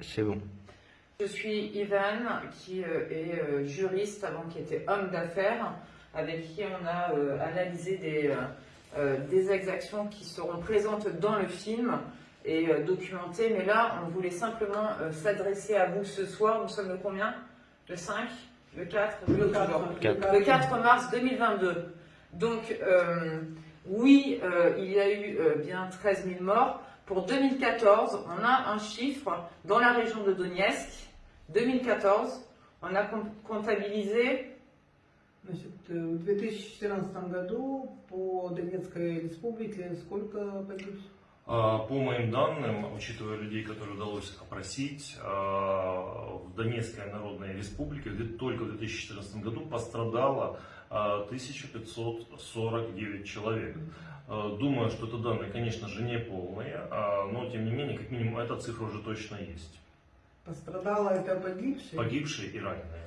C'est bon. Je suis Ivan, qui euh, est euh, juriste avant qui était homme d'affaires, avec qui on a euh, analysé des, des exactions qui seront présentes dans le film et documentées. Mais là, on voulait simplement s'adresser à vous ce soir. Nous sommes le combien? Le 5 Le 4 Le 4, le 4 mars 2022. Donc, oui, il y a eu bien 13 000 morts. Pour 2014, on a un chiffre dans la région de Donetsk 2014, on a comptabilisé Значит, в 2014 году по Донецкой республике сколько погибших? По моим данным, учитывая людей, которые удалось опросить, в Донецкой Народной Республике только в 2014 году пострадало 1549 человек. Думаю, что это данные, конечно же, не полные, но тем не менее, как минимум, эта цифра уже точно есть. Пострадало это погибшие. Погибшие и раненые.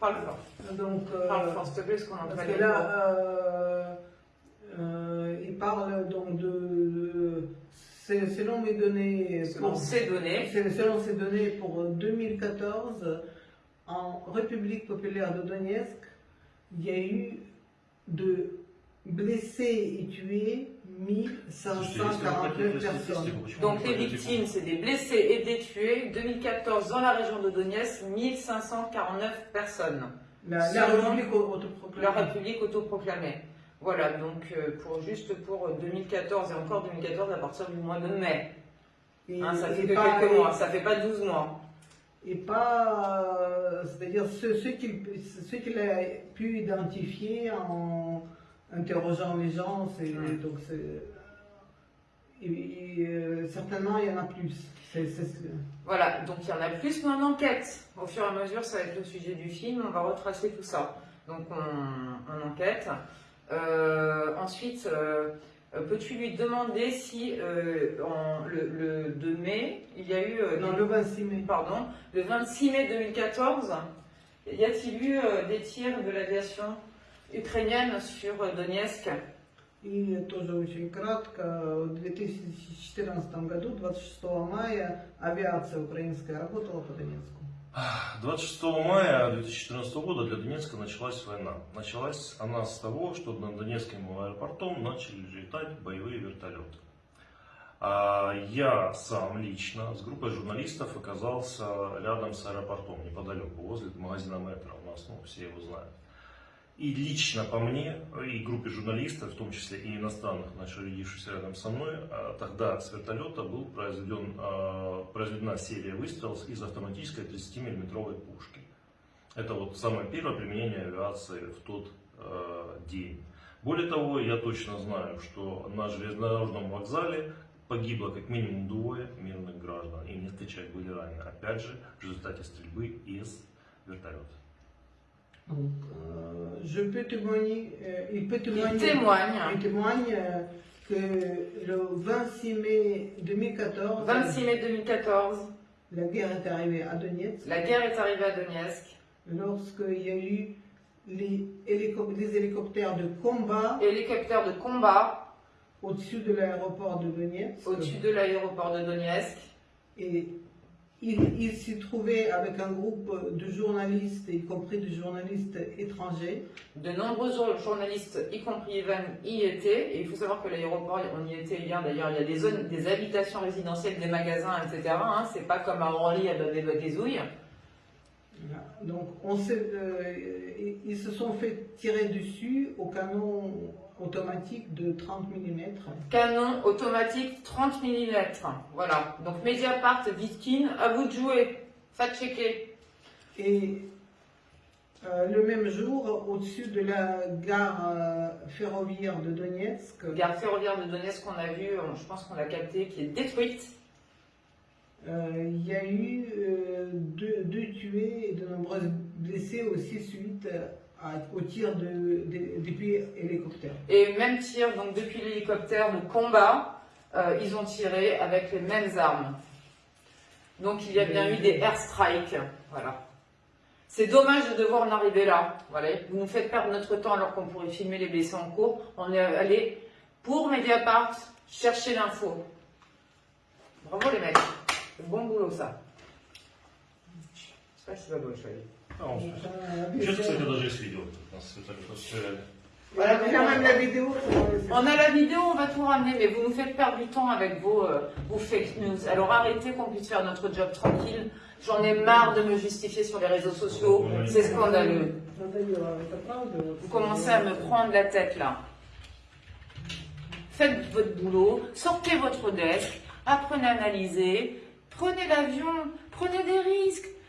Parle Donc, euh, ce qu'on parce que là, euh, euh, il parle donc de, de selon mes données, selon ces données, selon ces données pour 2014, en République populaire de Donetsk, il y a eu de blessés et tués 1549 personnes. Donc les victimes, c'est des blessés et des tués. 2014, dans la région de Donetsk, 1549 personnes. La, République autoproclamée. La République autoproclamée. Voilà, donc euh, pour, juste pour 2014 et encore 2014 à partir du mois de mai. Hein, ça fait que quelques mois, ça fait pas 12 mois. Et pas, euh, c'est-à-dire ceux, ceux qu'il a pu identifier en interrogeant les gens, c'est donc c'est euh, certainement il y en a plus. Voilà, donc il y en a plus, mais en enquête. Au fur et à mesure, ça va être le sujet du film, on va retracer tout ça. Donc on, enquête. Euh, ensuite, euh, peux-tu lui demander si en, le, 2 mai, il y a eu... non, le 26 mai. Pardon, le 26 mai 2014, y a-t-il eu des tirs de l'aviation? Ukrainienne sur Donetsk. И тоже очень кратко, в 2014 году, 26 мая, авиация украинская работала по Донецку. 26 мая 2014 года для Донецка началась война. Началась она с того, что над Донецким аэропортом начали летать боевые вертолеты. А я сам лично с группой журналистов оказался рядом с аэропортом, неподалеку, возле магазина Метро. У нас, ну, все его знают. И лично по мне, и группе журналистов, в том числе и иностранных, находившихся рядом со мной, а, тогда с вертолета был произведен, а, произведена серия выстрелов из автоматической 30-миллиметровой пушки. Это вот самое первое применение авиации в тот э, день. Более того, я точно знаю, что на железнодорожном вокзале погибло как минимум двое мирных граждан, и несколько человек были ранены, опять же, в результате стрельбы из вертолета. Donc, euh, je peux témoigner, euh, il peut témoigner, il témoigne, il témoigne euh, que le 26 mai 2014, 26 mai 2014, la guerre est arrivée à Donetsk. La guerre est arrivée à Donetsk. Lorsqu'il y a eu les, les, hélicoptères de combat. Hélicoptères de combat. Au-dessus de l'aéroport de Donetsk. Au-dessus de l'aéroport de Donetsk. Et il, s'y trouvait avec un groupe de journalistes, y compris des journalistes étrangers. De nombreux journalistes, y compris Ivan, y étaient. Et il faut savoir que l'aéroport, on y était hier d'ailleurs, il y a des zones, des habitations résidentielles, des magasins, etc. Hein, C'est pas comme à Orly, à des zouilles. Donc, on euh, ils se sont fait tirer dessus au canon automatique de 30 mm. Canon automatique 30 mm. Voilà. Donc Mediapart, Vitkin, à vous de jouer. Faites checker. Et euh, le même jour, au-dessus de la gare euh, ferroviaire de Donetsk. Gare ferroviaire de Donetsk qu'on a vu, je pense qu'on l'a capté, qui est détruite. Euh, il y a eu deux, deux, tués blessés aussi suite au tir de, depuis hélicoptère. Et même tir, donc depuis l'hélicoptère de combat, euh, ils ont tiré avec les mêmes armes. Donc il y a bien eu des airstrikes. Voilà. C'est dommage de devoir en arriver là. Vous nous faites perdre notre temps alors qu'on pourrait filmer les blessés en cours. On est allé pour Mediapart chercher l'info. Bravo les mecs. Bon boulot ça. Спасибо большое. А, он Donc, слушает. euh, Сейчас, c'est- кстати, даже есть видео. Нас это как-то стреляли. Voilà, donc quand même la vidéo. euh, c'est- On a la vidéo, on va tout ramener, mais vous nous faites perdre du temps avec vos, euh, vos fake news. Alors arrêtez qu'on puisse faire notre job tranquille. J'en ai marre de me justifier sur les réseaux sociaux. C'est scandaleux. Надоело, это правда. вот. Vous commencez à me prendre la tête là. Faites votre boulot, sortez votre desk, apprenez à analyser, prenez l'avion, prenez des risques.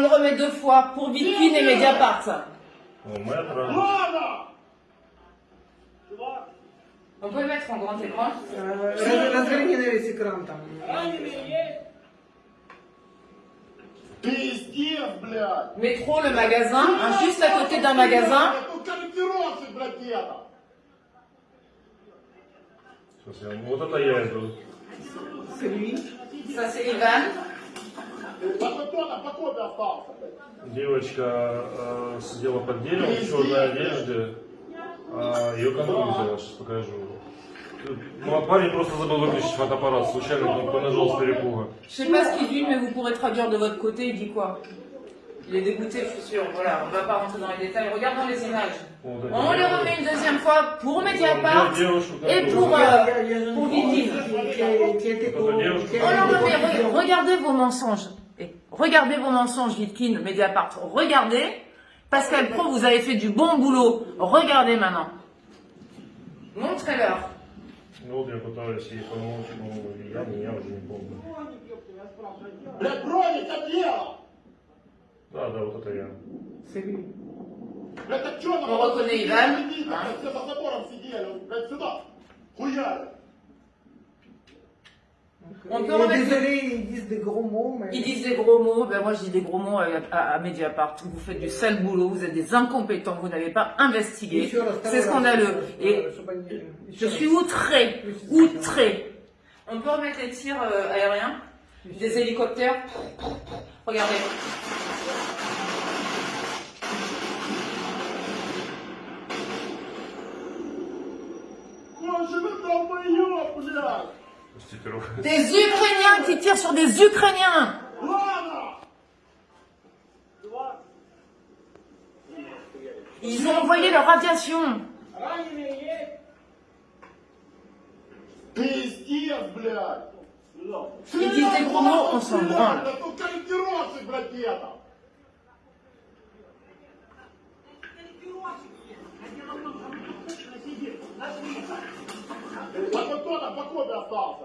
le remet deux fois pour Vitkine et Mediapart. О, метро. Ладно! Чувак, On peut le mettre en grand écran. Euh, раз- Разверни на весь экран там. раненые есть? Пиздец, блядь! Métro, le magasin, hein, juste à côté d'un magasin. Тут корректировщик, блядь, где-то! Сейчас я... Вот это я иду. C'est lui. Ça, c'est Ivan. Девочка э, сидела под деревом в черной одежде. А ее контроль взяла, сейчас покажу. Ну, а парень просто забыл выключить фотоаппарат, случайно кнопкой нажал с перепуга. Je sais pas ce qu'il dit, mais vous pourrez traduire de votre côté. Il dit quoi Il est dégoûté, je suis sûr. Voilà, on va pas rentrer dans les détails. Regardons les images. Вот эти On les девушки. remet une deuxième fois pour Mediapart. Девушку, Et которую- pour, Il y euh, a- il y a- il y a une pour fille Vitkine. qui- qui a- qui a été Votre pour- девушка. qui a Oh non, été non, mais pour- re- regardez vos mensonges. Regardez vos mensonges, Litkin, Mediapart. Regardez. Pascal Pro, vous avez fait du bon boulot. Regardez maintenant. Montrez-leur. C'est lui. On reconnaît Ivan. On peut. Désolé, ils disent des gros mots. Ils disent des gros mots. Ben moi, je dis des gros mots à, Mediapart. Vous faites du sale boulot, vous êtes des incompétents, vous n'avez pas investigué. C'est scandaleux. Et je suis outré, outré. On peut remettre les tirs euh, aériens, des hélicoptères. Regardez. Des Ukrainiens qui tirent sur des Ukrainiens. Ладно! Ils ont envoyé leur radiation. Раненые есть? Пиздец, блядь! Ils disent des gros mots, on s'en branle. Блядь, тут корректировщик, блядь, где-то! А вот кто там по копе остался,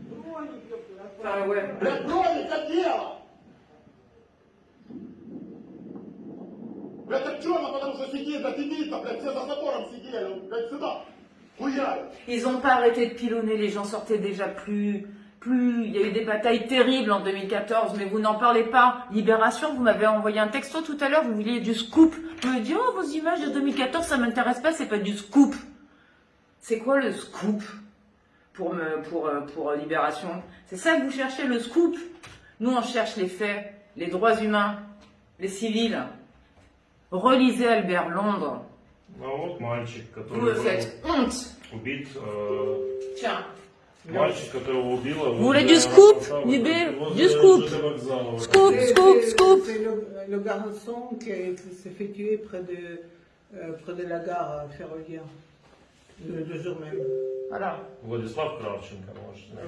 Ah, Ils n'ont pas arrêté de pilonner, les gens sortaient déjà plus, plus, il y a eu des batailles terribles en 2014, mais vous n'en parlez pas. Libération, vous m'avez envoyé un texto tout à l'heure, vous vouliez du scoop. Vous me dites, oh, vos images de 2014, ça ne m'intéresse pas, c'est pas du scoop. C'est quoi le scoop? pour, euh, euh, Libération. C'est ça que vous cherchez, le scoop? Nous, on cherche les faits, les droits humains, les civils. Relisez Albert Londres. Vous me faites honte. Tiens. Vous voulez du scoop, Du scoop Scoop, scoop, scoop C'est le, garçon qui s'est fait tuer près de euh, la gare ferroviaire. Voilà.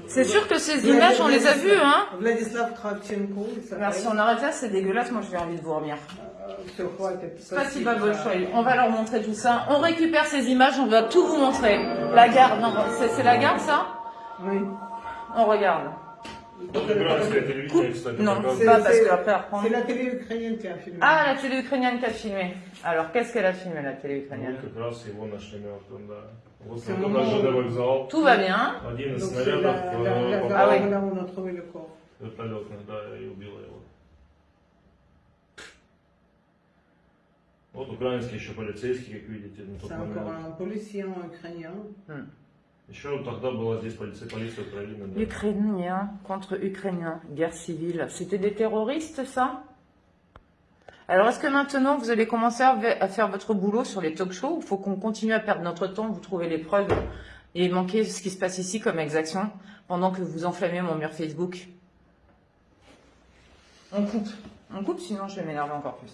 C'est sûr que ces images, on les a vues, hein Vladislav Kravchenko. Merci, on arrête là, c'est dégueulasse. Moi, j'ai envie de vomir. Pas si pas On va leur montrer tout ça. On récupère ces images, on va tout vous montrer. La gare, non, c'est la gare, ça? Oui. On regarde. Украинское телевидение, кстати, Non, показывает. pas parce que après apprendre. C'est la télé ukrainienne qui a filmé. Ah, la télé ukrainienne qui a filmé. Alors, qu'est-ce qu'elle a filmé, la télé ukrainienne Вот как раз его нашли мертвым, да. Вот C'est на vraiment- ЖД вокзал. Tout va bien. Один из Donc c'est снарядов la, la, la э, gare Ah oui. попал là où on a trouvé le corps. вертолетных, да, и убило его. Вот украинский еще полицейский, как видите, на тот C'est encore момент. un policier ukrainien. Еще тогда была здесь полиция, полиция Украины. да. Ukrainien contre Ukrainien, guerre civile. C'était des terroristes, ça Alors, est-ce que maintenant, vous allez commencer à à faire votre boulot sur les talk shows Il faut qu'on continue à perdre notre temps, vous trouvez les preuves et manquer ce qui se passe ici comme exaction pendant que vous enflammez mon mur Facebook On coupe. On coupe, sinon je vais m'énerver encore plus.